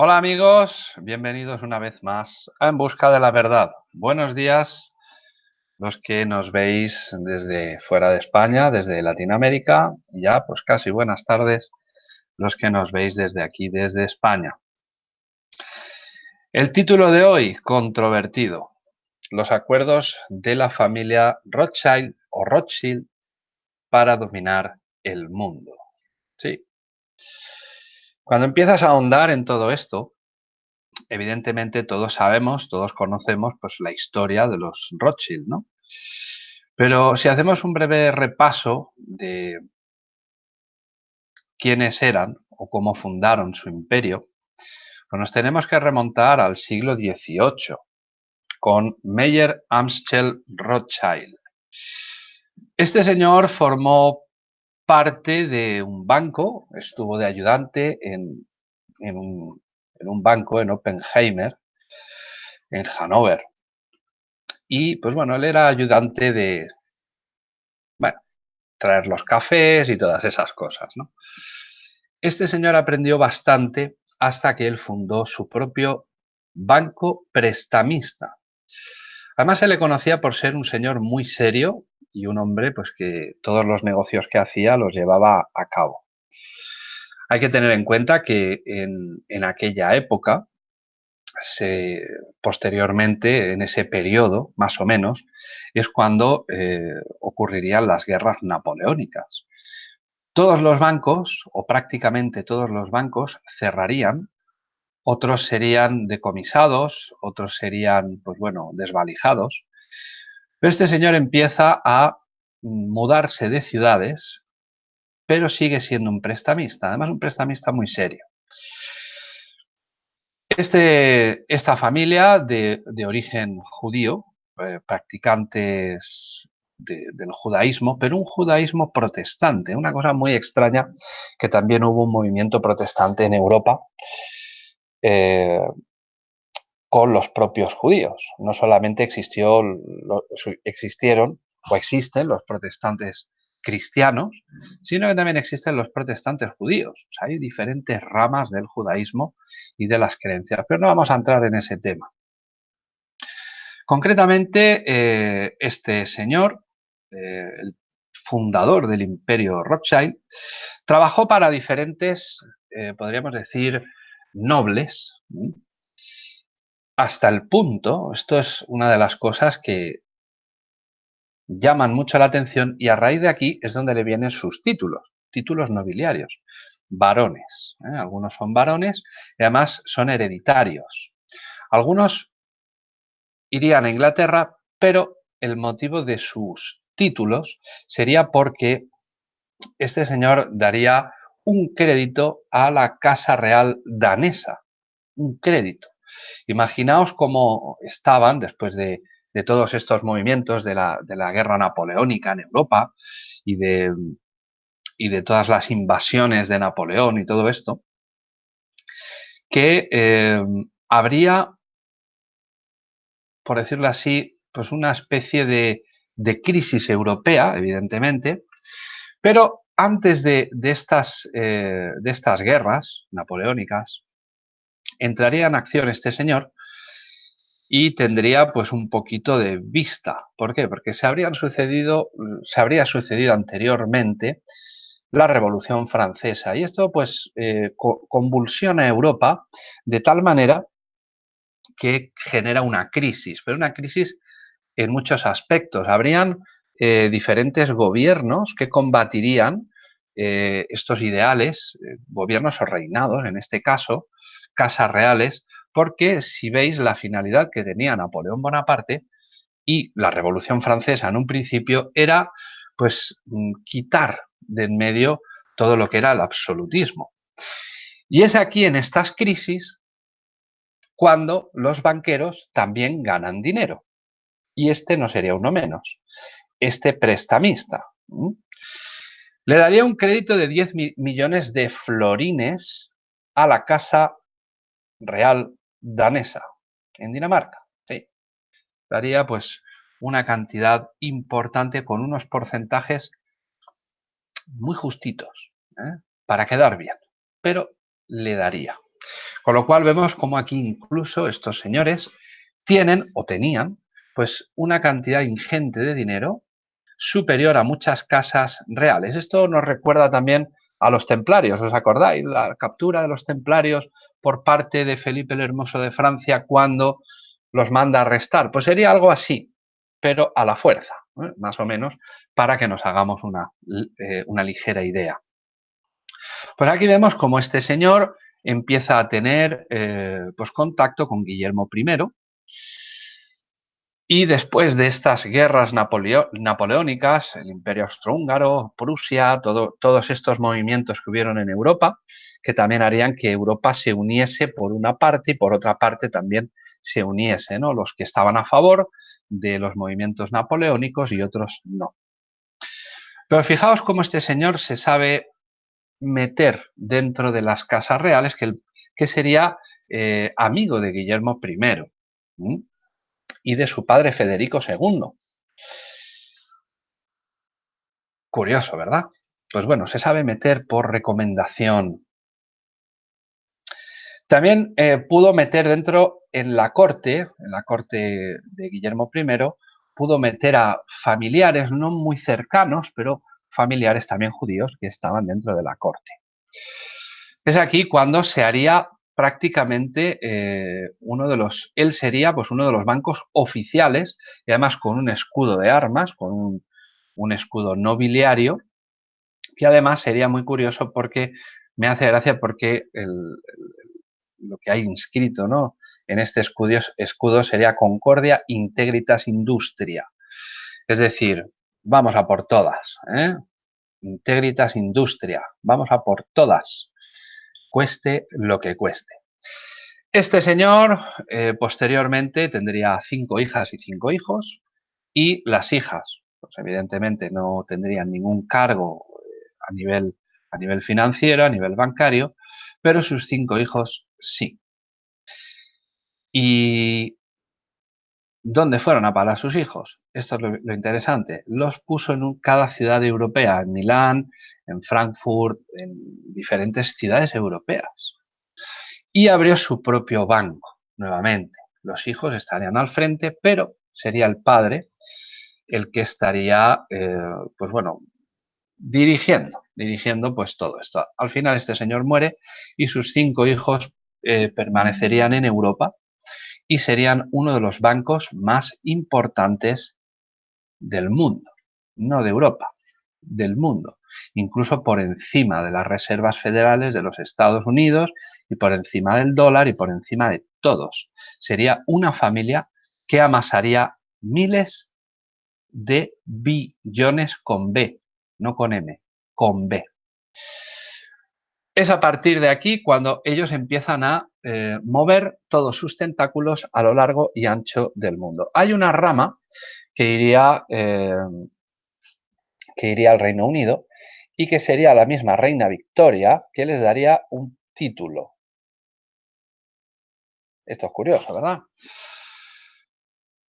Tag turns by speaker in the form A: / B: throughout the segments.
A: Hola amigos, bienvenidos una vez más a En Busca de la Verdad. Buenos días los que nos veis desde fuera de España, desde Latinoamérica, y ya pues casi buenas tardes los que nos veis desde aquí, desde España. El título de hoy, controvertido. Los acuerdos de la familia Rothschild o Rothschild para dominar el mundo. Sí, cuando empiezas a ahondar en todo esto, evidentemente todos sabemos, todos conocemos pues, la historia de los Rothschild, ¿no? Pero si hacemos un breve repaso de quiénes eran o cómo fundaron su imperio, pues nos tenemos que remontar al siglo XVIII con Meyer Amschel Rothschild. Este señor formó parte de un banco, estuvo de ayudante en, un, banco en Oppenheimer, en Hannover. Y pues bueno, él era ayudante de, bueno, traer los cafés y todas esas cosas, ¿no? Este señor aprendió bastante hasta que él fundó su propio banco prestamista. Además se le conocía por ser un señor muy serio, y un hombre pues que todos los negocios que hacía los llevaba a cabo. Hay que tener en cuenta que en, aquella época, se, posteriormente, en ese periodo, más o menos, es cuando eh, ocurrirían las guerras napoleónicas. Todos los bancos, o prácticamente todos los bancos, cerrarían, otros serían decomisados, otros serían, pues bueno, desvalijados, pero este señor empieza a mudarse de ciudades, pero sigue siendo un prestamista, además un prestamista muy serio. Este, esta familia de, origen judío, eh, practicantes del judaísmo, pero un judaísmo protestante, una cosa muy extraña, que también hubo un movimiento protestante en Europa, eh, con los propios judíos. No solamente existió, existieron o existen los protestantes cristianos, sino que también existen los protestantes judíos. hay diferentes ramas del judaísmo y de las creencias, pero no vamos a entrar en ese tema. Concretamente, eh, este señor, eh, el fundador del imperio Rothschild, trabajó para diferentes, eh, podríamos decir, nobles, hasta el punto, esto es una de las cosas que llaman mucho la atención y a raíz de aquí es donde le vienen sus títulos, títulos nobiliarios, varones. ¿eh? Algunos son varones y además son hereditarios. Algunos irían a Inglaterra, pero el motivo de sus títulos sería porque este señor daría un crédito a la Casa Real danesa, un crédito. Imaginaos cómo estaban después de, todos estos movimientos de la, guerra napoleónica en Europa y de, todas las invasiones de Napoleón y todo esto, que eh, habría, por decirlo así, pues una especie de, crisis europea, evidentemente, pero antes de, eh, de estas guerras napoleónicas, entraría en acción este señor y tendría pues un poquito de vista. ¿Por qué? Porque se, habrían sucedido, se habría sucedido anteriormente la Revolución Francesa y esto pues eh, convulsiona Europa de tal manera que genera una crisis, pero una crisis en muchos aspectos. Habrían eh, diferentes gobiernos que combatirían eh, estos ideales, gobiernos o reinados en este caso, casas reales, porque si veis la finalidad que tenía Napoleón Bonaparte y la Revolución Francesa en un principio era pues mm, quitar de en medio todo lo que era el absolutismo. Y es aquí en estas crisis cuando los banqueros también ganan dinero. Y este no sería uno menos. Este prestamista. Le daría un crédito de 10 millones de florines a la Casa real danesa en Dinamarca. Sí. Daría pues una cantidad importante con unos porcentajes muy justitos ¿eh? para quedar bien, pero le daría. Con lo cual vemos como aquí incluso estos señores tienen o tenían pues una cantidad ingente de dinero superior a muchas casas reales. Esto nos recuerda también a los templarios, ¿os acordáis? La captura de los templarios por parte de Felipe el Hermoso de Francia cuando los manda a arrestar. Pues sería algo así, pero a la fuerza, más o menos, para que nos hagamos una, eh, una ligera idea. Pues aquí vemos cómo este señor empieza a tener eh, pues contacto con Guillermo I, y después de estas guerras napoleónicas, el Imperio Austrohúngaro, Prusia, todos estos movimientos que hubieron en Europa, que también harían que Europa se uniese por una parte y por otra parte también se uniese, ¿no? Los que estaban a favor de los movimientos napoleónicos y otros no. Pero fijaos cómo este señor se sabe meter dentro de las casas reales, que, sería eh, amigo de Guillermo I y de su padre Federico II. Curioso, ¿verdad? Pues bueno, se sabe meter por recomendación. También eh, pudo meter dentro en la corte, en la corte de Guillermo I, pudo meter a familiares no muy cercanos, pero familiares también judíos que estaban dentro de la corte. Es aquí cuando se haría prácticamente eh, uno de los, él sería pues uno de los bancos oficiales y además con un escudo de armas, con un, escudo nobiliario, que además sería muy curioso porque me hace gracia porque lo que hay inscrito ¿no? en este escudo, escudo sería Concordia Integritas Industria. Es decir, vamos a por todas. ¿eh? Integritas Industria, vamos a por todas cueste lo que cueste. Este señor eh, posteriormente tendría cinco hijas y cinco hijos y las hijas, pues evidentemente no tendrían ningún cargo eh, a nivel, a nivel financiero, a nivel bancario, pero sus cinco hijos sí. ¿Y dónde fueron a parar sus hijos? Esto es lo, interesante. Los puso en cada ciudad europea, en Milán, en Frankfurt, en diferentes ciudades europeas. Y abrió su propio banco, nuevamente. Los hijos estarían al frente, pero sería el padre el que estaría, eh, pues bueno, dirigiendo, dirigiendo pues todo esto. Al final este señor muere y sus cinco hijos eh, permanecerían en Europa y serían uno de los bancos más importantes del mundo, no de Europa, del mundo, incluso por encima de las reservas federales de los Estados Unidos y por encima del dólar y por encima de todos. Sería una familia que amasaría miles de billones con B, no con M, con B. Es a partir de aquí cuando ellos empiezan a eh, mover todos sus tentáculos a lo largo y ancho del mundo. Hay una rama que iría, eh, que iría al Reino Unido y que sería la misma reina Victoria que les daría un título. Esto es curioso, ¿verdad?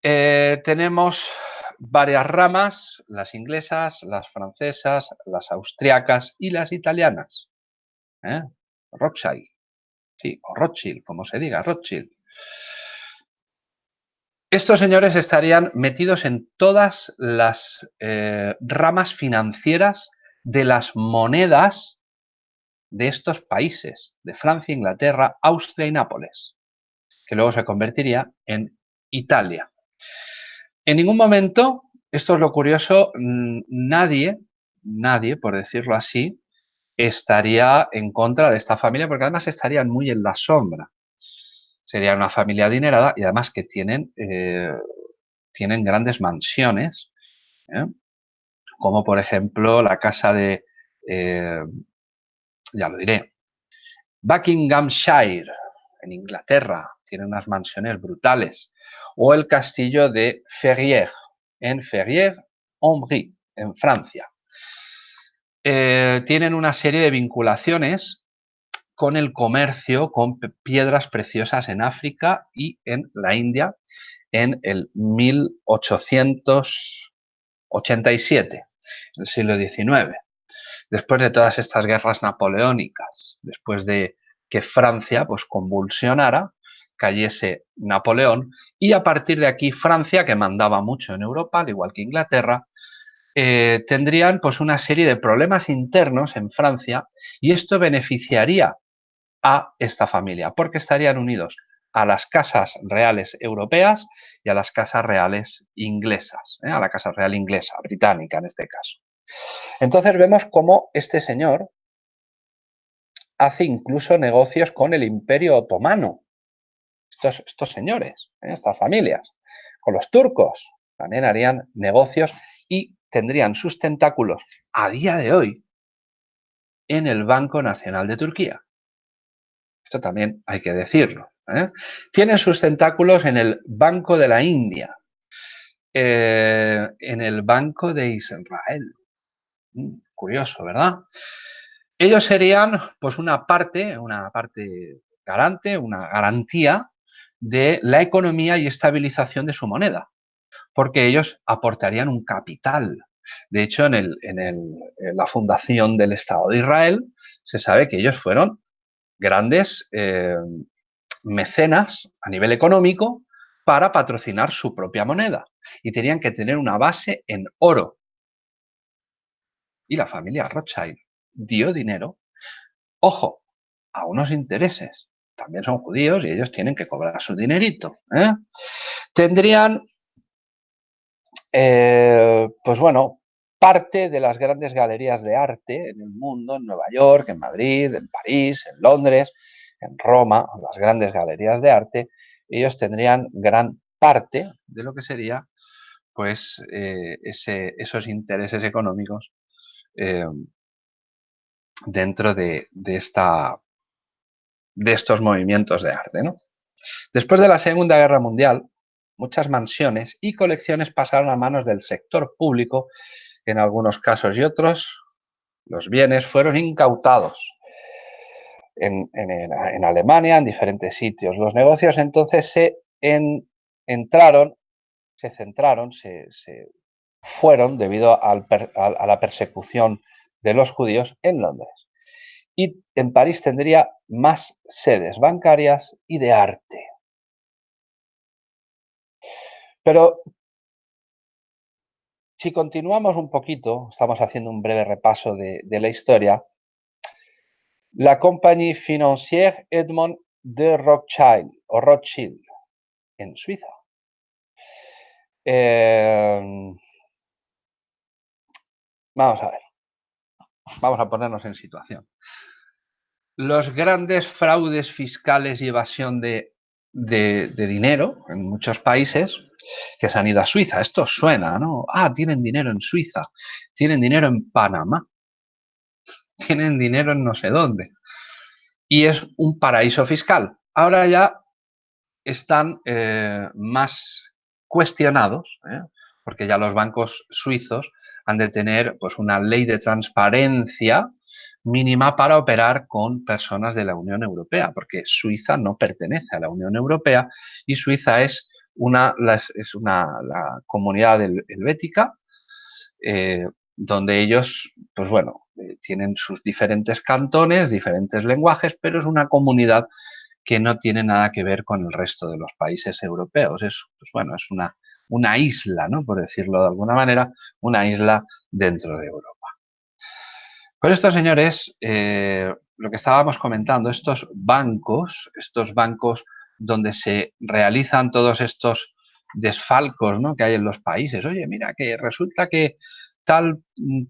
A: Eh, tenemos varias ramas, las inglesas, las francesas, las austriacas y las italianas. ¿Eh? Rothschild, sí, o Rothschild, como se diga, Rothschild. Estos señores estarían metidos en todas las eh, ramas financieras de las monedas de estos países, de Francia, Inglaterra, Austria y Nápoles, que luego se convertiría en Italia. En ningún momento, esto es lo curioso, nadie, nadie, por decirlo así, estaría en contra de esta familia, porque además estarían muy en la sombra sería una familia adinerada y además que tienen, eh, tienen grandes mansiones, ¿eh? Como por ejemplo la casa de, eh, ya lo diré, Buckinghamshire, en Inglaterra, tiene unas mansiones brutales, o el castillo de Ferrières, en Ferrières-en-Brie, en Francia. tienen una serie de vinculaciones con el comercio con piedras preciosas en África y en la India en el 1887, el siglo XIX. Después de todas estas guerras napoleónicas, después de, que Francia pues convulsionara, cayese Napoleón y a partir de aquí Francia, que mandaba mucho en Europa, al igual que Inglaterra, eh, tendrían pues una serie de problemas internos en Francia y esto beneficiaría a esta familia porque estarían unidos a las casas reales europeas y a las casas reales inglesas, ¿eh? a la casa real inglesa, británica en este caso. Entonces vemos cómo este señor hace incluso negocios con el imperio otomano. Estos, señores, ¿eh? estas familias, con los turcos, también harían negocios y tendrían sus tentáculos a día de hoy en el Banco Nacional de Turquía. Esto también hay que decirlo. ¿eh? Tienen sus tentáculos en el Banco de la India, eh, en el Banco de Israel. Mm, curioso, ¿verdad? Ellos serían pues una parte, una parte garante, una garantía de la economía y estabilización de su moneda, porque ellos aportarían un capital. De hecho, en, el, en, la fundación del Estado de Israel se sabe que ellos fueron grandes eh, mecenas a nivel económico para patrocinar su propia moneda y tenían que tener una base en oro. Y la familia Rothschild dio dinero, ojo, a unos intereses. También son judíos y ellos tienen que cobrar su dinerito. ¿eh? Tendrían, eh, pues bueno, parte de las grandes galerías de arte en el mundo, en Nueva York, en Madrid, en París, en Londres, en Roma, las grandes galerías de arte, ellos tendrían gran parte de lo que sería pues eh, esos intereses económicos eh, dentro de, esta, de estos movimientos de arte. Después de la Segunda Guerra Mundial, muchas mansiones y colecciones pasaron a manos del sector público, en algunos casos y otros los bienes fueron incautados en, Alemania, en diferentes sitios. Los negocios entonces se entraron, se centraron, se, fueron debido a la persecución de los judíos en Londres. Y en París tendría más sedes bancarias y de arte. Pero si continuamos un poquito, estamos haciendo un breve repaso de la historia, la Compagnie Financière Edmond de Rothschild, o Rothschild en Suiza. Em, vamos a ver. Vamos a ponernos en situación. Los grandes fraudes fiscales y evasión de, dinero en muchos países que se han ido a Suiza. Esto suena, ¿no? Ah, tienen dinero en Suiza, tienen dinero en Panamá tienen dinero en no sé dónde. Y es un paraíso fiscal. Ahora ya están eh, más cuestionados, ¿eh? Porque ya los bancos suizos han de tener pues, una ley de transparencia mínima para operar con personas de la Unión Europea, porque Suiza no pertenece a la Unión Europea y Suiza es una, es una comunidad helvética eh, donde ellos, pues bueno, eh, tienen sus diferentes cantones, diferentes lenguajes, pero es una comunidad que no tiene nada que ver con el resto de los países europeos. Es, pues bueno, es una, una isla, ¿no? por decirlo de alguna manera, una isla dentro de Europa. Por esto, señores, eh, lo que estábamos comentando, estos bancos, estos bancos donde se realizan todos estos desfalcos ¿no? que hay en los países. Oye, mira, que resulta que tal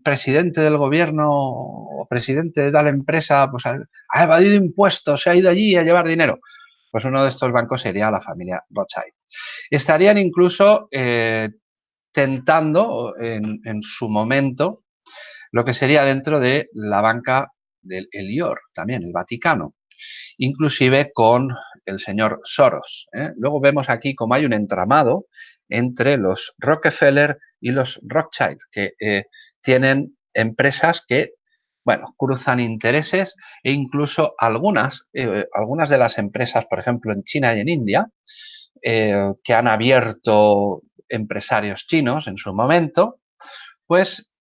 A: presidente del gobierno o presidente de tal empresa pues, ha evadido impuestos, se ha ido allí a llevar dinero. Pues uno de estos bancos sería la familia Rothschild. Estarían incluso eh, tentando en, su momento lo que sería dentro de la banca del Elior, también el Vaticano, inclusive con el señor Soros. ¿eh? Luego vemos aquí cómo hay un entramado entre los Rockefeller y los Rothschild, que eh, tienen empresas que, bueno, cruzan intereses e incluso algunas, algunas de las empresas, por ejemplo, en China y en India, eh, que han abierto empresarios chinos en su momento, pues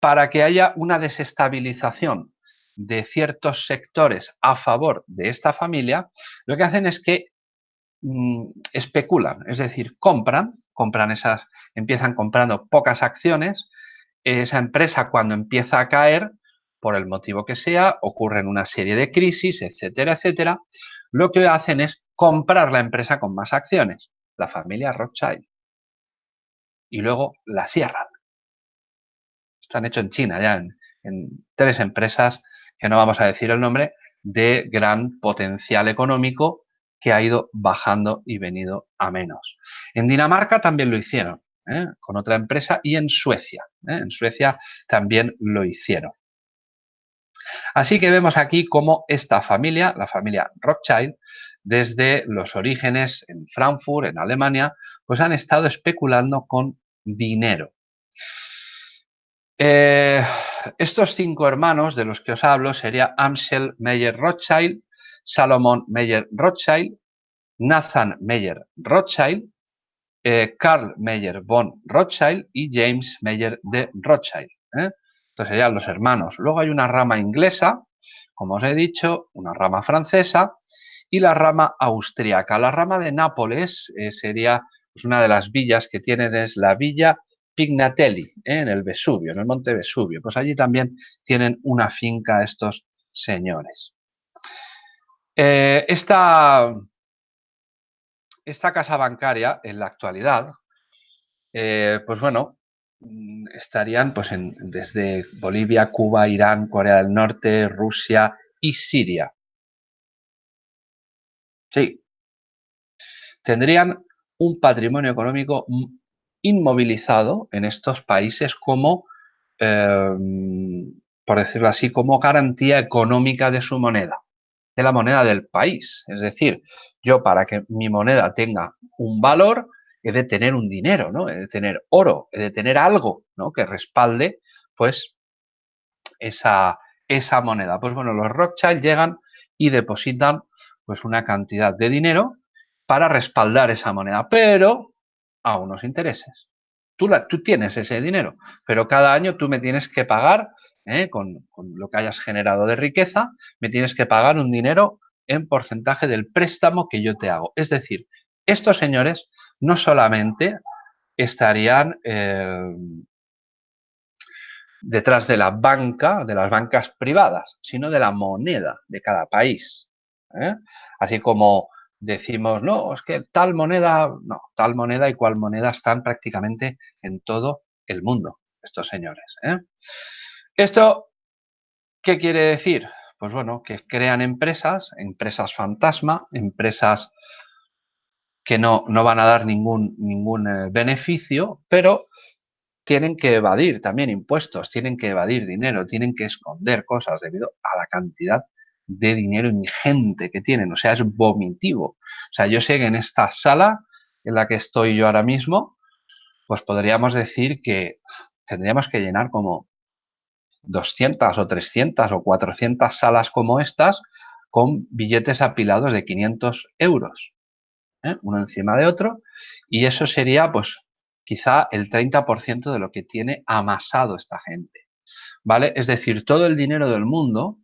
A: para que haya una desestabilización de ciertos sectores a favor de esta familia, lo que hacen es que mm, especulan, es decir, compran, compran esas, empiezan comprando pocas acciones, esa empresa cuando empieza a caer, por el motivo que sea, ocurren una serie de crisis, etcétera, etcétera, lo que hacen es comprar la empresa con más acciones, la familia Rothschild, y luego la cierran. Esto han hecho en China ya, en, tres empresas, que no vamos a decir el nombre, de gran potencial económico que ha ido bajando y venido a menos. En Dinamarca también lo hicieron, ¿eh? con otra empresa, y en Suecia. ¿eh? En Suecia también lo hicieron. Así que vemos aquí cómo esta familia, la familia Rothschild, desde los orígenes en Frankfurt, en Alemania, pues han estado especulando con dinero. Eh, estos cinco hermanos de los que os hablo serían Amsel Meyer Rothschild, Salomon Meyer Rothschild, Nathan Meyer Rothschild, eh, Carl Meyer von Rothschild y James Meyer de Rothschild. ¿eh? Estos serían los hermanos. Luego hay una rama inglesa, como os he dicho, una rama francesa y la rama austríaca. La rama de Nápoles sería pues, una de las villas que tienen, es la villa Pignatelli, ¿eh? en el Vesubio, en el monte Vesubio. Pues allí también tienen una finca estos señores. Eh, esta, esta, casa bancaria en la actualidad, eh, pues bueno, mm, estarían pues desde Bolivia, Cuba, Irán, Corea del Norte, Rusia y Siria. Sí. Tendrían un patrimonio económico inmovilizado en estos países como, em, por decirlo así, como garantía económica de su moneda, de la moneda del país. Es decir, yo para que mi moneda tenga un valor, he de tener un dinero, ¿no? He de tener oro, he de tener algo, ¿no? Que respalde, pues, esa, esa moneda. Pues bueno, los Rothschild llegan y depositan, pues, una cantidad de dinero para respaldar esa moneda, pero a unos intereses. Tú, tienes ese dinero, pero cada año tú me tienes que pagar, ¿eh? con, lo que hayas generado de riqueza, me tienes que pagar un dinero en porcentaje del préstamo que yo te hago. Es decir, estos señores no solamente estarían eh, detrás de la banca, de las bancas privadas, sino de la moneda de cada país. ¿Eh? Así como decimos, no, es que tal moneda, no, tal moneda y cual moneda están prácticamente en todo el mundo, estos señores. ¿eh? ¿Esto qué quiere decir? Pues bueno, que crean empresas, empresas fantasma, empresas que no, no van a dar ningún, ningún eh, beneficio, pero tienen que evadir también impuestos, tienen que evadir dinero, tienen que esconder cosas debido a la cantidad de dinero ingente que tienen, o sea, es vomitivo. O sea, yo sé que en esta sala en la que estoy yo ahora mismo, pues podríamos decir que tendríamos que llenar como 200 o 300 o 400 salas como estas con billetes apilados de 500 euros, ¿eh? uno encima de otro, y eso sería pues quizá el 30% de lo que tiene amasado esta gente, ¿vale? Es decir, todo el dinero del mundo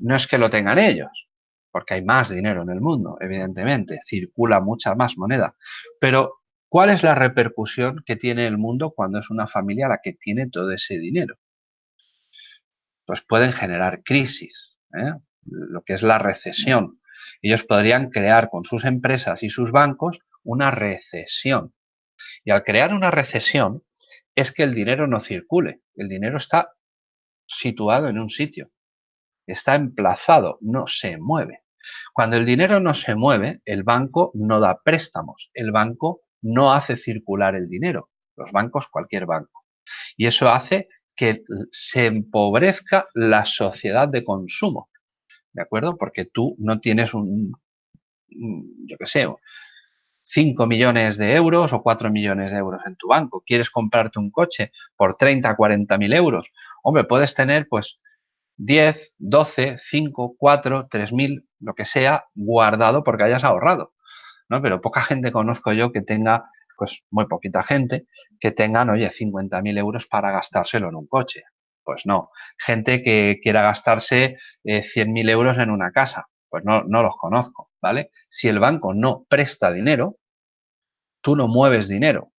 A: no es que lo tengan ellos, porque hay más dinero en el mundo, evidentemente, circula mucha más moneda. Pero, ¿cuál es la repercusión que tiene el mundo cuando es una familia la que tiene todo ese dinero? Pues pueden generar crisis, ¿eh? lo que es la recesión. Ellos podrían crear con sus empresas y sus bancos una recesión. Y al crear una recesión es que el dinero no circule, el dinero está situado en un sitio está emplazado, no se mueve. Cuando el dinero no se mueve, el banco no da préstamos, el banco no hace circular el dinero, los bancos, cualquier banco. Y eso hace que se empobrezca la sociedad de consumo, ¿de acuerdo? Porque tú no tienes un, yo qué sé, 5 millones de euros o 4 millones de euros en tu banco. Quieres comprarte un coche por 30, 40 mil euros. Hombre, puedes tener pues 10, 12, 5, 4, 3 mil, lo que sea, guardado porque hayas ahorrado. ¿no? Pero poca gente conozco yo que tenga, pues muy poquita gente, que tengan, oye, 50 mil euros para gastárselo en un coche. Pues no. Gente que quiera gastarse 100.000 eh, euros en una casa, pues no, no los conozco, ¿vale? Si el banco no presta dinero, tú no mueves dinero,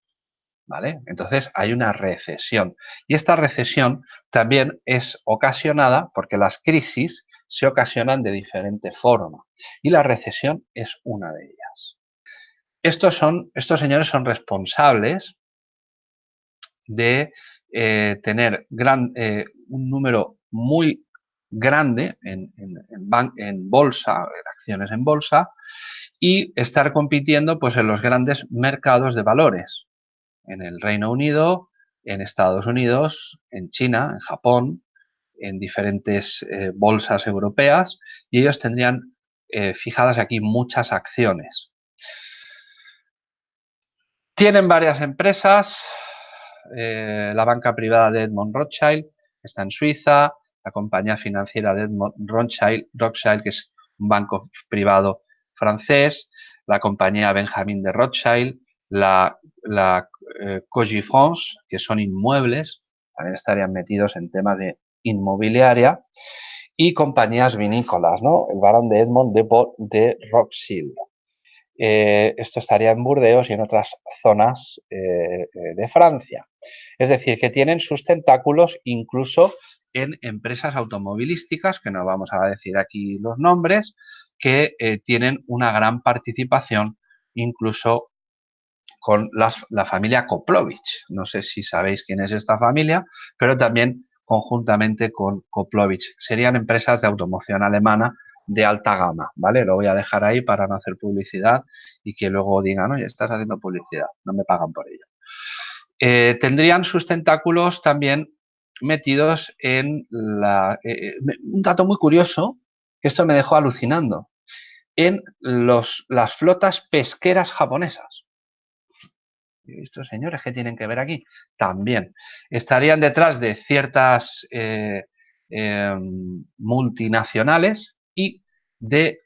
A: Entonces hay una recesión. Y esta recesión también es ocasionada porque las crisis se ocasionan de diferente forma y la recesión es una de ellas. Estos, son, estos señores son responsables de eh, tener eh, un número muy grande en, en, bolsa, en acciones en bolsa, y estar compitiendo pues, en los grandes mercados de valores, en el Reino Unido, en Estados Unidos, en China, en Japón, en diferentes eh, bolsas europeas, y ellos tendrían fijadas aquí muchas acciones. Tienen varias empresas, eh, la banca privada de Edmond Rothschild está en Suiza, la compañía financiera de Edmond Rothschild, Rothschild que es un banco privado francés, la compañía Benjamin de Rothschild, la, la eh, que son inmuebles, también estarían metidos en temas de inmobiliaria, y compañías vinícolas, ¿no? El barón de Edmond de, de. Eh, esto estaría en Burdeos y en otras zonas eh, eh, de Francia. Es decir, que tienen sus tentáculos incluso en empresas automovilísticas, que no vamos a decir aquí los nombres, que tienen una gran participación incluso con la familia Koplovich. No sé si sabéis quién es esta familia, pero también conjuntamente con Koplovich. Serían empresas de automoción alemana de alta gama, ¿vale? Lo voy a dejar ahí para no hacer publicidad y que luego digan, oye, estás haciendo publicidad, no me pagan por ello. Eh, tendrían sus tentáculos también metidos en la... Eh, eh, un dato muy curioso, que esto me dejó alucinando, en los, las flotas pesqueras japonesas. ¿Y estos señores qué tienen que ver aquí? También estarían detrás de ciertas multinacionales y de,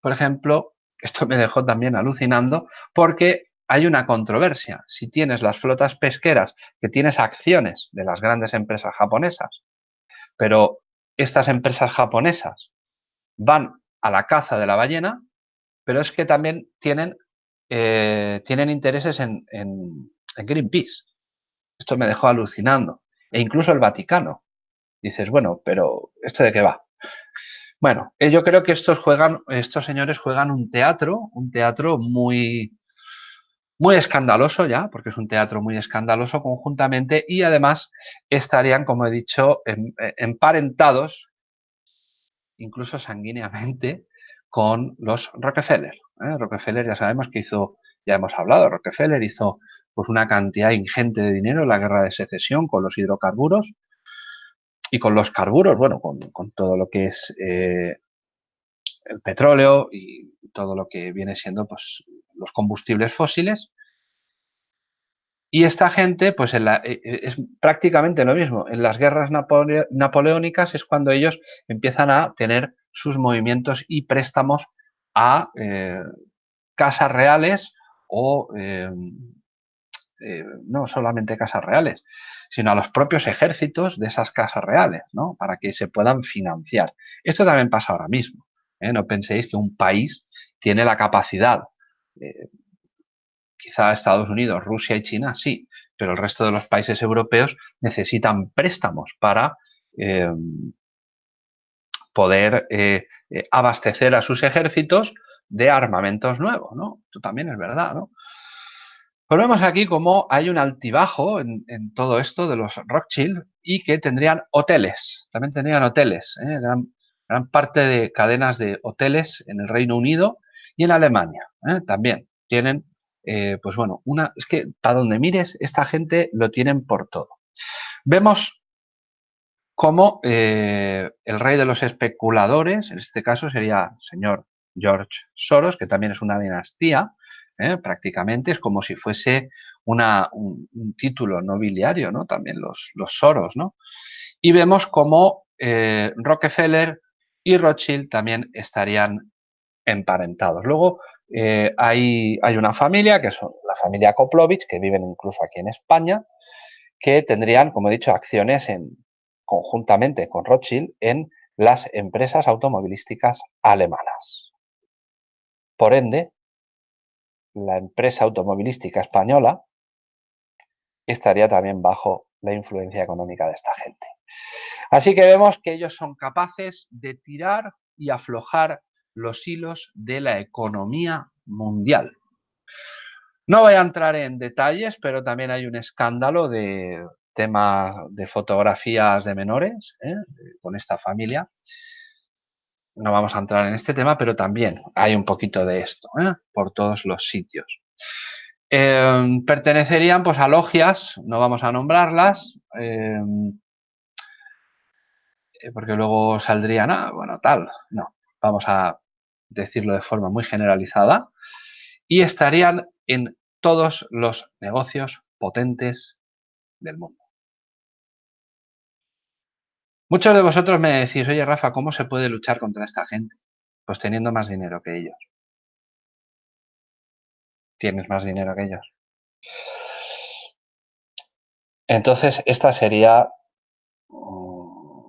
A: por ejemplo, esto me dejó también alucinando porque hay una controversia. Si tienes las flotas pesqueras, que tienes acciones de las grandes empresas japonesas, pero estas empresas japonesas van a la caza de la ballena, pero es que también tienen, eh, tienen intereses en, en Greenpeace. Esto me dejó alucinando. E incluso el Vaticano. Dices, bueno, pero ¿esto de qué va? Bueno, eh, yo creo que estos juegan, estos señores juegan un teatro, un teatro muy, muy escandaloso ya, porque es un teatro muy escandaloso conjuntamente y además estarían, como he dicho, emparentados, incluso sanguíneamente, con los Rockefeller. ¿Eh? Rockefeller ya sabemos que hizo, ya hemos hablado, Rockefeller hizo pues una cantidad ingente de dinero en la guerra de secesión con los hidrocarburos, y con los carburos, bueno, con, todo lo que es eh, el petróleo y todo lo que viene siendo pues, los combustibles fósiles. Y esta gente, pues eh, eh, es prácticamente lo mismo. En las guerras napoleónicas es cuando ellos empiezan a tener sus movimientos y préstamos a casas reales o no solamente casas reales, sino a los propios ejércitos de esas casas reales, ¿no? Para que se puedan financiar. Esto también pasa ahora mismo. ¿eh? No penséis que un país tiene la capacidad, eh, quizá Estados Unidos, Rusia y China, sí, pero el resto de los países europeos necesitan préstamos para eh, poder abastecer a sus ejércitos de armamentos nuevos, ¿no? Esto también es verdad, ¿no? Pues vemos aquí cómo hay un altibajo en, todo esto de los Rothschild y que tendrían hoteles, también tendrían hoteles, ¿eh? gran, parte de cadenas de hoteles en el Reino Unido y en Alemania ¿eh? también tienen, eh, pues bueno, una, es que para donde mires, esta gente lo tienen por todo. Vemos cómo el rey de los especuladores, en este caso sería el señor George Soros, que también es una dinastía, ¿eh? prácticamente, es como si fuese una, un, título nobiliario, ¿no? También los, los Soros, ¿no? Y vemos cómo eh, Rockefeller y Rothschild también estarían emparentados. Luego eh, hay, hay, una familia, que son la familia Koplovich, que viven incluso aquí en España, que tendrían, como he dicho, acciones en, conjuntamente con Rothschild en las empresas automovilísticas alemanas. Por ende, la empresa automovilística española estaría también bajo la influencia económica de esta gente. Así que vemos que ellos son capaces de tirar y aflojar los hilos de la economía mundial. No voy a entrar en detalles, pero también hay un escándalo de tema de fotografías de menores ¿eh? con esta familia. No vamos a entrar en este tema, pero también hay un poquito de esto ¿eh? por todos los sitios. Em, pertenecerían pues, a logias, no vamos a nombrarlas, em, eh, porque luego saldrían, ah, bueno, tal, no, vamos a decirlo de forma muy generalizada, y estarían en todos los negocios potentes del mundo. Muchos de vosotros me decís, oye Rafa, ¿cómo se puede luchar contra esta gente? Pues teniendo más dinero que ellos tienes más dinero que ellos. Entonces, esta sería mm,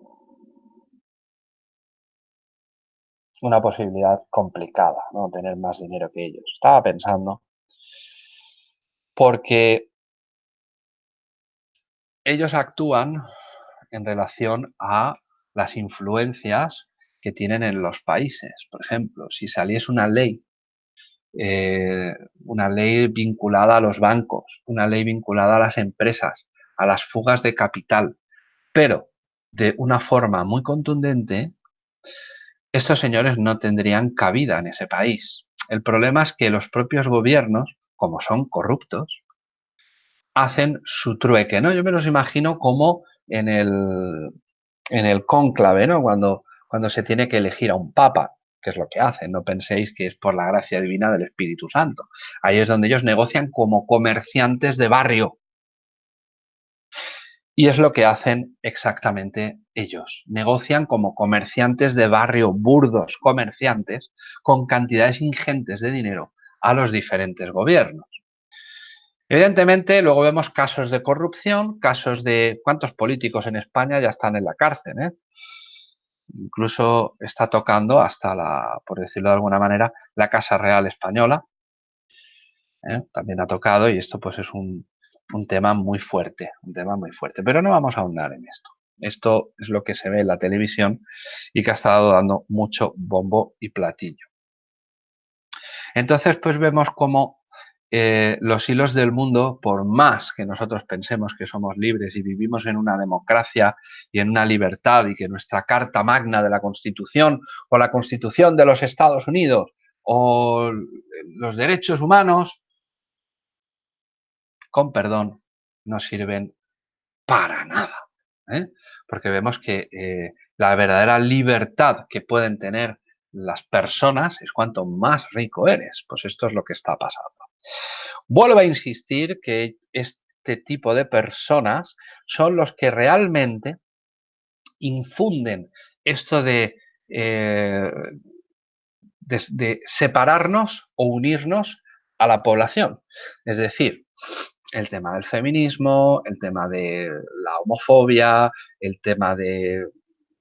A: una posibilidad complicada, ¿no? Tener más dinero que ellos. Estaba pensando, porque ellos actúan en relación a las influencias que tienen en los países. Por ejemplo, si saliese una ley eh, una ley vinculada a los bancos, una ley vinculada a las empresas, a las fugas de capital, pero de una forma muy contundente, estos señores no tendrían cabida en ese país. El problema es que los propios gobiernos, como son corruptos, hacen su trueque, ¿no? Yo me los imagino como en el, en cónclave, ¿no? Cuando, cuando se tiene que elegir a un papa que es lo que hacen. No penséis que es por la gracia divina del Espíritu Santo. Ahí es donde ellos negocian como comerciantes de barrio. Y es lo que hacen exactamente ellos. Negocian como comerciantes de barrio, burdos comerciantes, con cantidades ingentes de dinero a los diferentes gobiernos. Evidentemente, luego vemos casos de corrupción, casos de cuántos políticos en España ya están en la cárcel. ¿eh? Incluso está tocando hasta la, por decirlo de alguna manera, la Casa Real Española. ¿eh? También ha tocado y esto pues es un, un tema muy fuerte, un tema muy fuerte. Pero no vamos a ahondar en esto. Esto es lo que se ve en la televisión y que ha estado dando mucho bombo y platillo. Entonces, pues vemos cómo eh, los hilos del mundo, por más que nosotros pensemos que somos libres y vivimos en una democracia y en una libertad y que nuestra Carta Magna de la Constitución o la Constitución de los Estados Unidos o los derechos humanos, con perdón, no sirven para nada. ¿eh? Porque vemos que eh, la verdadera libertad que pueden tener las personas es cuanto más rico eres. Pues esto es lo que está pasando. Vuelvo a insistir que este tipo de personas son los que realmente infunden esto de, eh, de, separarnos o unirnos a la población. Es decir, el tema del feminismo, el tema de la homofobia, el tema de,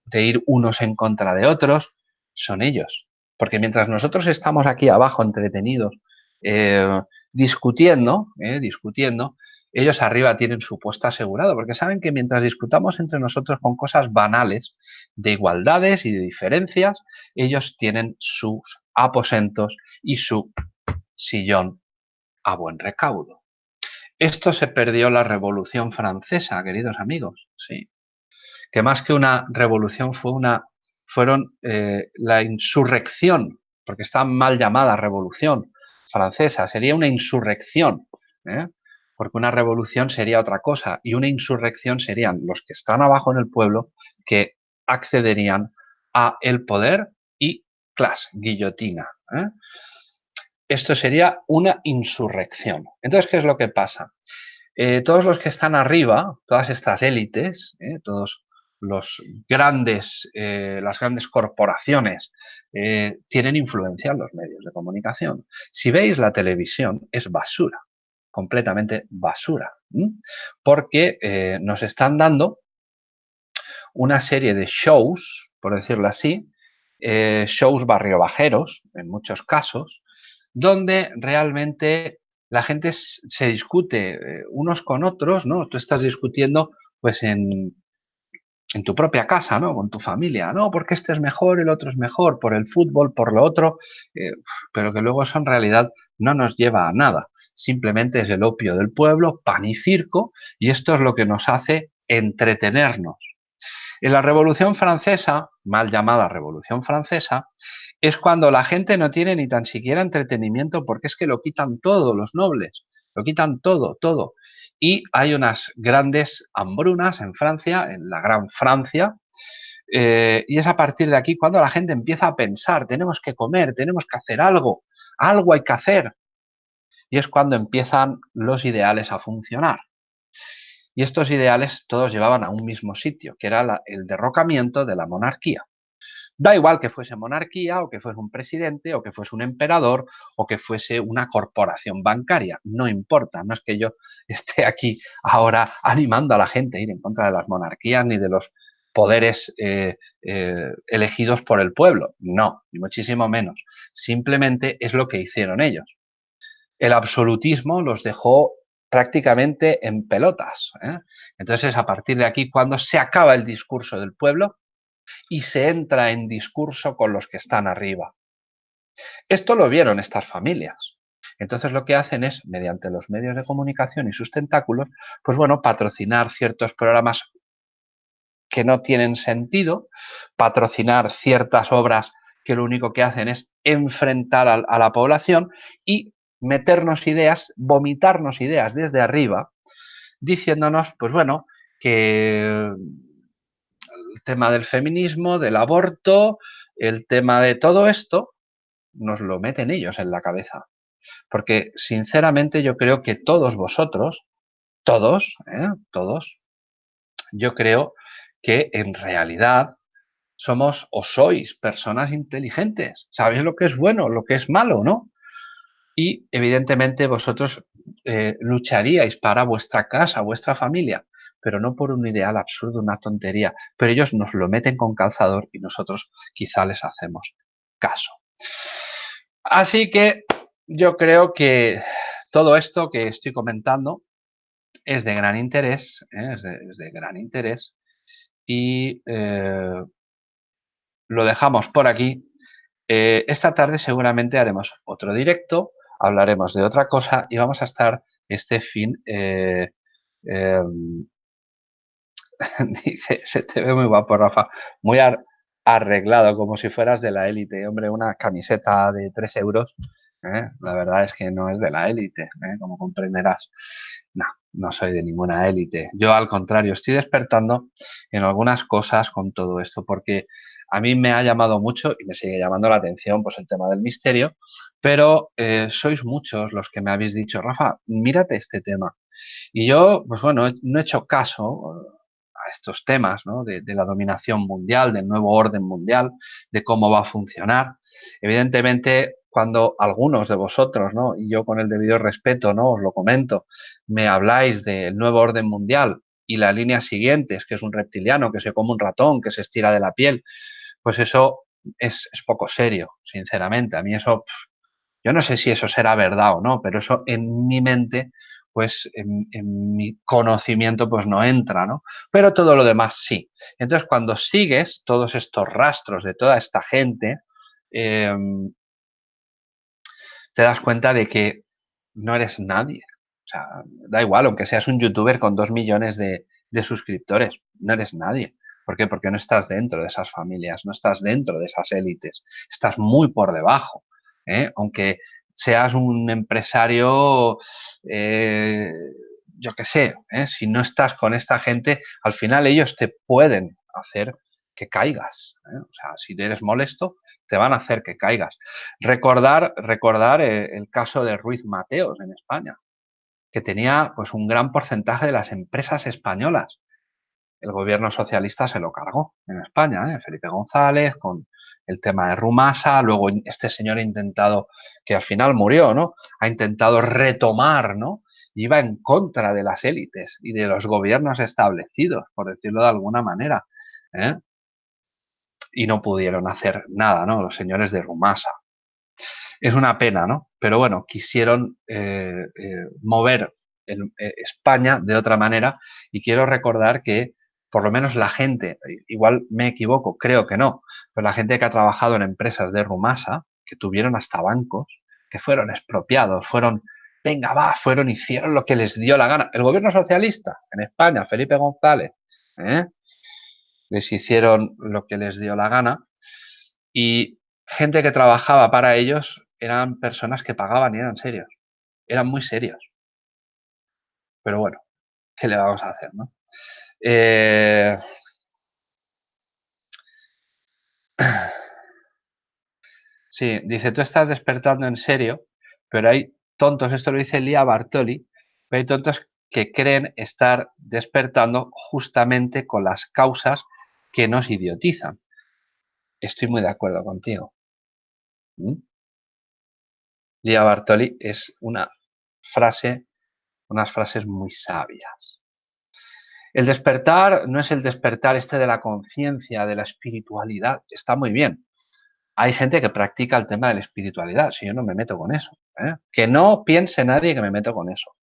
A: de ir unos en contra de otros, son ellos. Porque mientras nosotros estamos aquí abajo entretenidos eh, discutiendo, eh, discutiendo, ellos arriba tienen su puesto asegurado, porque saben que mientras discutamos entre nosotros con cosas banales, de igualdades y de diferencias, ellos tienen sus aposentos y su sillón a buen recaudo. Esto se perdió la Revolución Francesa, queridos amigos, sí. Que más que una revolución fue una, fueron eh, la insurrección, porque está mal llamada revolución, francesa, sería una insurrección, ¿eh? porque una revolución sería otra cosa y una insurrección serían los que están abajo en el pueblo que accederían a el poder y clas, guillotina. ¿eh? Esto sería una insurrección. Entonces, ¿qué es lo que pasa? Eh, todos los que están arriba, todas estas élites, todos los grandes, eh, las grandes corporaciones eh, tienen influencia en los medios de comunicación. Si veis la televisión, es basura, completamente basura, porque eh, nos están dando una serie de shows, por decirlo así, shows barriobajeros, en muchos casos, donde realmente la gente se discute unos con otros, ¿no? Tú estás discutiendo pues en, en tu propia casa, ¿no? Con tu familia, ¿no? Porque este es mejor, el otro es mejor, por el fútbol, por lo otro, eh, pero que luego eso en realidad no nos lleva a nada. Simplemente es el opio del pueblo, pan y circo, y esto es lo que nos hace entretenernos. En la Revolución Francesa, mal llamada Revolución Francesa, es cuando la gente no tiene ni tan siquiera entretenimiento porque es que lo quitan todo los nobles, lo quitan todo, todo y hay unas grandes hambrunas en Francia, en la Gran Francia, eh, y es a partir de aquí cuando la gente empieza a pensar, tenemos que comer, tenemos que hacer algo, algo hay que hacer. Y es cuando empiezan los ideales a funcionar. Y estos ideales todos llevaban a un mismo sitio, que era el derrocamiento de la monarquía. Da igual que fuese monarquía o que fuese un presidente o que fuese un emperador o que fuese una corporación bancaria. No importa, no es que yo esté aquí ahora animando a la gente a ir en contra de las monarquías ni de los poderes eh, eh, elegidos por el pueblo. No, muchísimo menos. Simplemente es lo que hicieron ellos. El absolutismo los dejó prácticamente en pelotas. ¿eh? Entonces, a partir de aquí, cuando se acaba el discurso del pueblo, y se entra en discurso con los que están arriba. Esto lo vieron estas familias. Entonces lo que hacen es, mediante los medios de comunicación y sus tentáculos, pues bueno, patrocinar ciertos programas que no tienen sentido, patrocinar ciertas obras que lo único que hacen es enfrentar a, la población y meternos ideas, vomitarnos ideas desde arriba, diciéndonos, pues bueno, que tema del feminismo, del aborto, el tema de todo esto, nos lo meten ellos en la cabeza. Porque sinceramente yo creo que todos vosotros, todos, ¿eh? todos, yo creo que en realidad somos o sois personas inteligentes. Sabéis lo que es bueno, lo que es malo, ¿no? Y evidentemente vosotros eh, lucharíais para vuestra casa, vuestra familia pero no por un ideal absurdo, una tontería. Pero ellos nos lo meten con calzador y nosotros quizá les hacemos caso. Así que yo creo que todo esto que estoy comentando es de gran interés, ¿eh? es, de, gran interés y eh, lo dejamos por aquí. Eh, esta tarde seguramente haremos otro directo, hablaremos de otra cosa y vamos a estar este fin em, Dice, se te ve muy guapo, Rafa. Muy arreglado, como si fueras de la élite. Hombre, una camiseta de 3 euros, ¿eh? la verdad es que no es de la élite, ¿eh? como comprenderás. No, no soy de ninguna élite. Yo, al contrario, estoy despertando en algunas cosas con todo esto, porque a mí me ha llamado mucho y me sigue llamando la atención pues, el tema del misterio, pero eh, sois muchos los que me habéis dicho, Rafa, mírate este tema. Y yo, pues bueno, no he hecho caso estos temas de, la dominación mundial, del nuevo orden mundial, de cómo va a funcionar. Evidentemente, cuando algunos de vosotros, ¿no? y yo con el debido respeto ¿no? os lo comento, me habláis del nuevo orden mundial y la línea siguiente es que es un reptiliano, que se come un ratón, que se estira de la piel, pues eso es, es poco serio, sinceramente. A mí eso, yo no sé si eso será verdad o no, pero eso en mi mente pues en, mi conocimiento pues no entra, ¿no? Pero todo lo demás sí. Entonces, cuando sigues todos estos rastros de toda esta gente, em, te das cuenta de que no eres nadie. O sea, da igual, aunque seas un youtuber con dos millones de, de suscriptores, no eres nadie. ¿Por qué? Porque no estás dentro de esas familias, no estás dentro de esas élites, estás muy por debajo. ¿eh? Aunque seas un empresario, eh, yo qué sé, ¿eh? si no estás con esta gente, al final ellos te pueden hacer que caigas. ¿eh? O sea, si eres molesto, te van a hacer que caigas. Recordar, recordar el caso de Ruiz Mateos en España, que tenía pues un gran porcentaje de las empresas españolas. El gobierno socialista se lo cargó en España, Felipe González, con el tema de Rumasa, luego este señor ha intentado, que al final murió, ¿no? Ha intentado retomar, ¿no? Iba en contra de las élites y de los gobiernos establecidos, por decirlo de alguna manera. ¿eh? Y no pudieron hacer nada, ¿no? Los señores de Rumasa. Es una pena, ¿no? Pero bueno, quisieron eh, eh, mover España de otra manera y quiero recordar que por lo menos la gente, igual me equivoco, creo que no, pero la gente que ha trabajado en empresas de Rumasa, que tuvieron hasta bancos, que fueron expropiados, fueron, venga, va, fueron, hicieron lo que les dio la gana. El gobierno socialista en España, Felipe González, ¿eh? les hicieron lo que les dio la gana y gente que trabajaba para ellos eran personas que pagaban y eran serios, eran muy serios. Pero bueno, ¿qué le vamos a hacer, no? Eh, sí, dice, tú estás despertando en serio, pero hay tontos, esto lo dice Lía Bartoli, pero hay tontos que creen estar despertando justamente con las causas que nos idiotizan. Estoy muy de acuerdo contigo. ¿Mm? Lía Bartoli es una frase, unas frases muy sabias. El despertar no es el despertar este de la conciencia, de la espiritualidad, está muy bien. Hay gente que practica el tema de la espiritualidad, si yo no me meto con eso. ¿eh? Que no piense nadie que me meto con eso.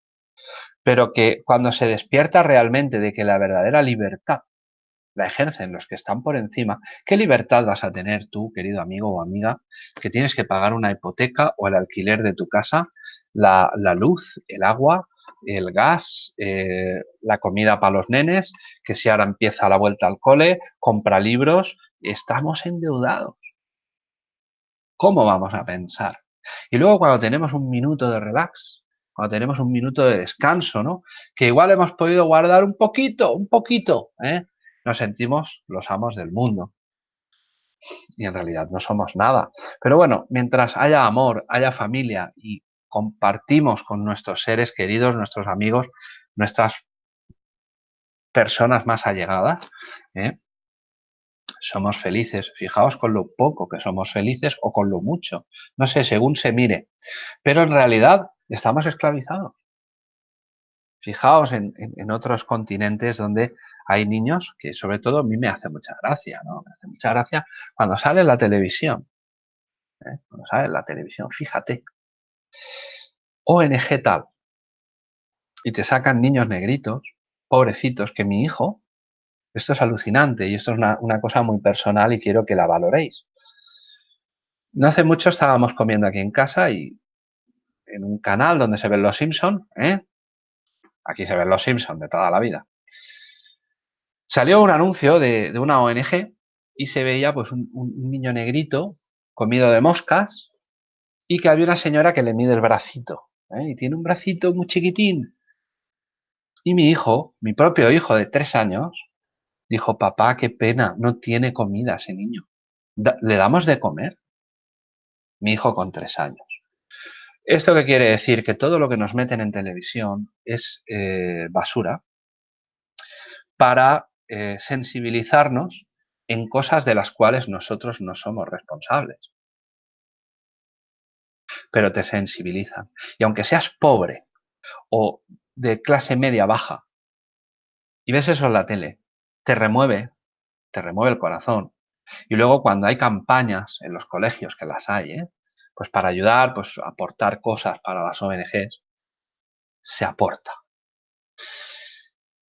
A: Pero que cuando se despierta realmente de que la verdadera libertad la ejercen los que están por encima, ¿qué libertad vas a tener tú, querido amigo o amiga, que tienes que pagar una hipoteca o el alquiler de tu casa, la, luz, el agua, el gas, eh, la comida para los nenes, que si ahora empieza la vuelta al cole, compra libros, estamos endeudados. ¿Cómo vamos a pensar? Y luego cuando tenemos un minuto de relax, cuando tenemos un minuto de descanso, ¿no? Que igual hemos podido guardar un poquito, un poquito, ¿eh? nos sentimos los amos del mundo. Y en realidad no somos nada. Pero bueno, mientras haya amor, haya familia y compartimos con nuestros seres queridos, nuestros amigos, nuestras personas más allegadas, ¿eh? somos felices. Fijaos con lo poco que somos felices o con lo mucho. No sé, según se mire. Pero en realidad estamos esclavizados. Fijaos en, otros continentes donde hay niños que sobre todo a mí me hace mucha gracia, ¿no? Me hace mucha gracia cuando sale la televisión. ¿eh? Cuando sale la televisión, fíjate. ONG tal. Y te sacan niños negritos, pobrecitos, que mi hijo, esto es alucinante y esto es una, cosa muy personal y quiero que la valoréis. No hace mucho estábamos comiendo aquí en casa y en un canal donde se ven los Simpson, ¿eh? Aquí se ven los Simpsons de toda la vida. Salió un anuncio de, una ONG y se veía pues un, niño negrito comido de moscas y que había una señora que le mide el bracito. ¿eh? Y tiene un bracito muy chiquitín. Y mi hijo, mi propio hijo de tres años, dijo, papá, qué pena, no tiene comida ese niño. ¿Le damos de comer? Mi hijo con tres años. ¿Esto qué quiere decir? Que todo lo que nos meten en televisión es eh, basura para eh, sensibilizarnos en cosas de las cuales nosotros no somos responsables. Pero te sensibilizan. Y aunque seas pobre o de clase media baja y ves eso en la tele, te remueve, te remueve el corazón. Y luego cuando hay campañas en los colegios, que las hay, ¿eh? pues para ayudar, pues aportar cosas para las ONGs, se aporta.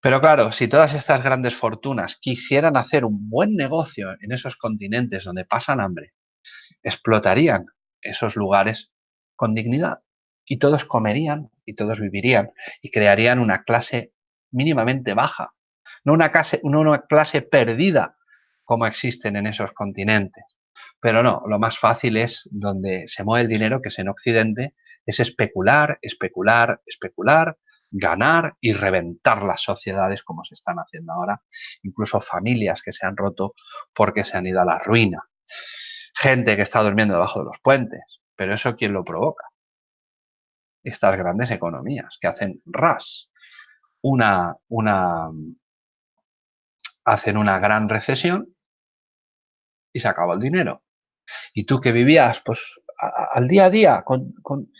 A: Pero claro, si todas estas grandes fortunas quisieran hacer un buen negocio en esos continentes donde pasan hambre, explotarían esos lugares con dignidad y todos comerían y todos vivirían y crearían una clase mínimamente baja, no una clase, no una clase perdida como existen en esos continentes. Pero no, lo más fácil es donde se mueve el dinero, que es en Occidente, es especular, especular, especular, ganar y reventar las sociedades como se están haciendo ahora, incluso familias que se han roto porque se han ido a la ruina, gente que está durmiendo debajo de los puentes, pero eso ¿quién lo provoca? Estas grandes economías que hacen ras, una, una, hacen una gran recesión y se acaba el dinero. Y tú que vivías pues al día a día con,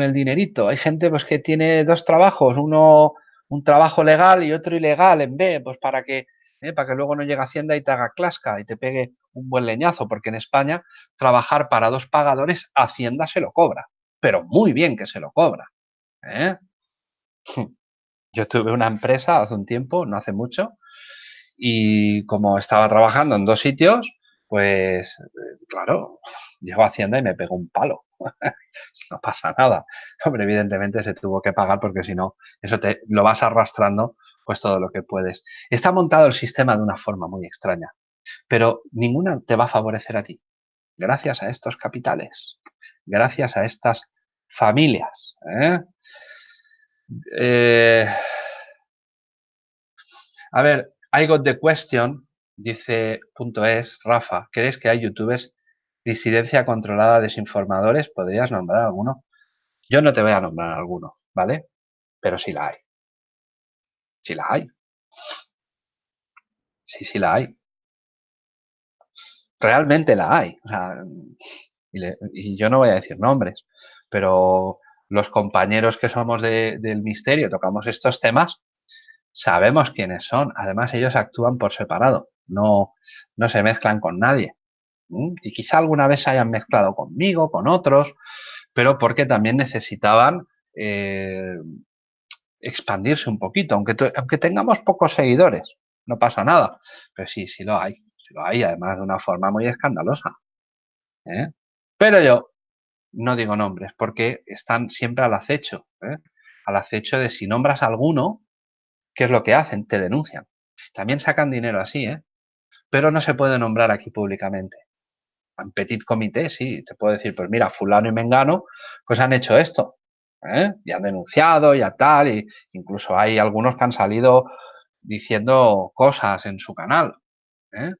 A: el dinerito. Hay gente pues que tiene dos trabajos, uno un trabajo legal y otro ilegal en B, pues para que ¿eh? para que luego no llegue Hacienda y te haga clasca y te pegue un buen leñazo, porque en España trabajar para dos pagadores, Hacienda se lo cobra, pero muy bien que se lo cobra. ¿eh? Yo tuve una empresa hace un tiempo, no hace mucho, y como estaba trabajando en dos sitios, pues claro, llegó Hacienda y me pegó un palo. no pasa nada. Hombre, evidentemente se tuvo que pagar porque si no, eso te lo vas arrastrando pues todo lo que puedes. Está montado el sistema de una forma muy extraña, pero ninguna te va a favorecer a ti. Gracias a estos capitales, gracias a estas familias. ¿eh? Eh, a ver, I got the question, dice punto es, Rafa, ¿crees que hay youtubers disidencia controlada, desinformadores? ¿Podrías nombrar alguno? Yo no te voy a nombrar alguno, ¿vale? Pero sí la hay. Sí la hay. Sí, sí la hay. Realmente la hay. y, yo no voy a decir nombres, pero los compañeros que somos del misterio, tocamos estos temas, sabemos quiénes son. Además, ellos actúan por separado, no, no se mezclan con nadie. Y quizá alguna vez se hayan mezclado conmigo, con otros, pero porque también necesitaban eh, expandirse un poquito, aunque, aunque tengamos pocos seguidores, no pasa nada. Pero sí, sí lo hay, lo hay, además de una forma muy escandalosa. ¿eh? Pero yo no digo nombres, porque están siempre al acecho, ¿eh? al acecho de si nombras alguno, ¿qué es lo que hacen? Te denuncian. También sacan dinero así, ¿eh? pero no se puede nombrar aquí públicamente. En petit comité, sí, te puedo decir, pues mira, fulano y mengano, pues han hecho esto. ¿eh? y han denunciado, ya tal, y incluso hay algunos que han salido diciendo cosas en su canal. ¿eh?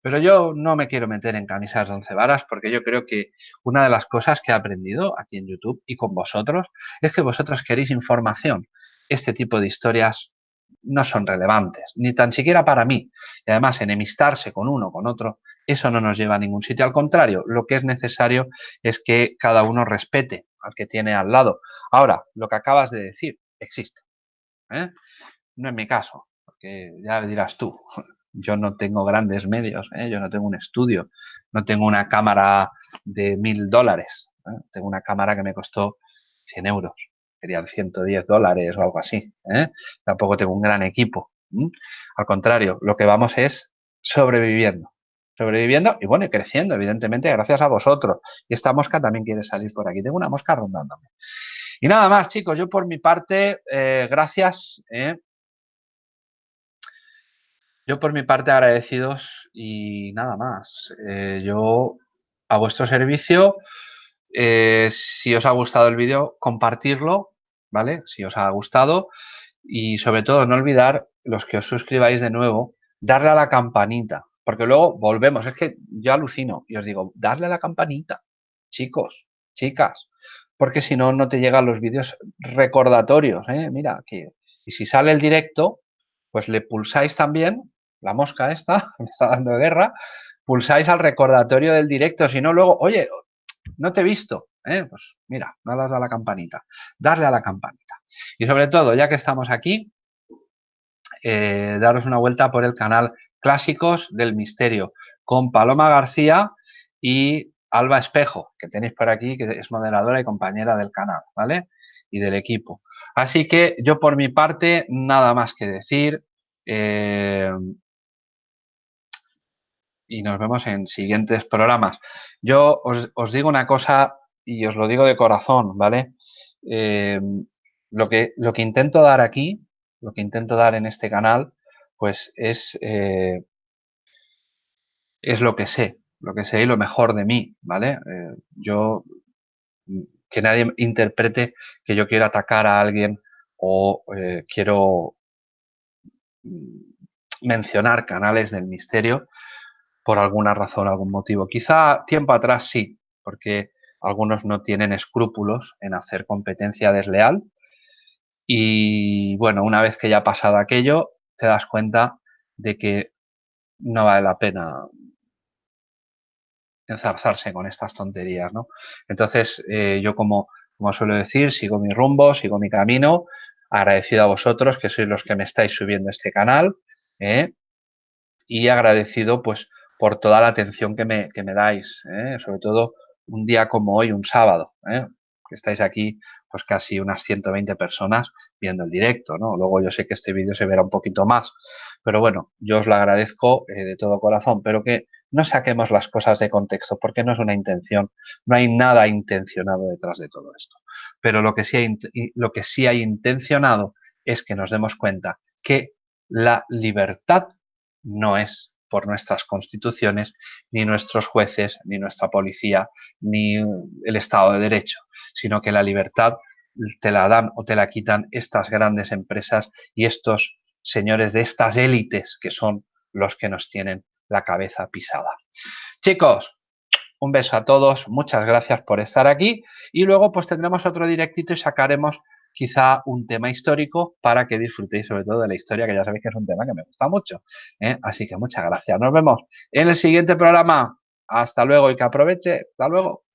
A: Pero yo no me quiero meter en camisas de once varas porque yo creo que una de las cosas que he aprendido aquí en YouTube y con vosotros es que vosotros queréis información. Este tipo de historias no son relevantes, ni tan siquiera para mí. Y además, enemistarse con uno, con otro, eso no nos lleva a ningún sitio. Al contrario, lo que es necesario es que cada uno respete al que tiene al lado. Ahora, lo que acabas de decir existe. ¿eh? No es mi caso, porque ya dirás tú, yo no tengo grandes medios, ¿eh? yo no tengo un estudio, no tengo una cámara de mil dólares, ¿eh? tengo una cámara que me costó 100 euros, serían 110 dólares o algo así. Tampoco tengo un gran equipo. Al contrario, lo que vamos es sobreviviendo sobreviviendo y bueno, y creciendo, evidentemente, gracias a vosotros. Y esta mosca también quiere salir por aquí. Tengo una mosca rondándome. Y nada más, chicos, yo por mi parte, eh, gracias. Eh. Yo por mi parte agradecidos y nada más. Eh, yo a vuestro servicio, si os ha gustado el vídeo, compartirlo, ¿vale? Si os ha gustado y sobre todo no olvidar, los que os suscribáis de nuevo, darle a la campanita, porque luego volvemos, es que yo alucino y os digo, darle a la campanita, chicos, chicas, porque si no, no te llegan los vídeos recordatorios. ¿eh? Mira, que, y si sale el directo, pues le pulsáis también, la mosca esta, me está dando guerra, pulsáis al recordatorio del directo, si no, luego, oye, no te he visto, ¿eh? pues mira, no das a la campanita, darle a la campanita. Y sobre todo, ya que estamos aquí, eh, daros una vuelta por el canal Clásicos del Misterio, con Paloma García y Alba Espejo, que tenéis por aquí, que es moderadora y compañera del canal, ¿vale? Y del equipo. Así que yo por mi parte, nada más que decir. Eh, y nos vemos en siguientes programas. Yo os, digo una cosa y os lo digo de corazón, ¿vale? Eh, lo, que, lo que intento dar aquí, lo que intento dar en este canal, pues es, eh, es lo que sé, lo que sé y lo mejor de mí, ¿vale? Eh, yo, que nadie interprete que yo quiero atacar a alguien o quiero mencionar canales del misterio por alguna razón, algún motivo. Quizá tiempo atrás sí, porque algunos no tienen escrúpulos en hacer competencia desleal. Y bueno, una vez que ya ha pasado aquello, te das cuenta de que no vale la pena enzarzarse con estas tonterías, ¿no? Entonces, eh, yo como, como suelo decir, sigo mi rumbo, sigo mi camino, agradecido a vosotros que sois los que me estáis subiendo este canal, ¿eh? y agradecido pues por toda la atención que me, que me dais, ¿eh? sobre todo un día como hoy, un sábado, ¿eh? que estáis aquí pues casi unas 120 personas viendo el directo, ¿no? Luego yo sé que este vídeo se verá un poquito más, pero bueno, yo os lo agradezco eh, de todo corazón, pero que no saquemos las cosas de contexto porque no es una intención, no hay nada intencionado detrás de todo esto. Pero lo que sí hay, lo que sí hay intencionado es que nos demos cuenta que la libertad no es por nuestras constituciones, ni nuestros jueces, ni nuestra policía, ni el Estado de Derecho, sino que la libertad te la dan o te la quitan estas grandes empresas y estos señores de estas élites que son los que nos tienen la cabeza pisada. Chicos, un beso a todos, muchas gracias por estar aquí y luego pues tendremos otro directito y sacaremos quizá un tema histórico para que disfrutéis sobre todo de la historia, que ya sabéis que es un tema que me gusta mucho. ¿eh? Así que muchas gracias. Nos vemos en el siguiente programa. Hasta luego y que aproveche. Hasta luego.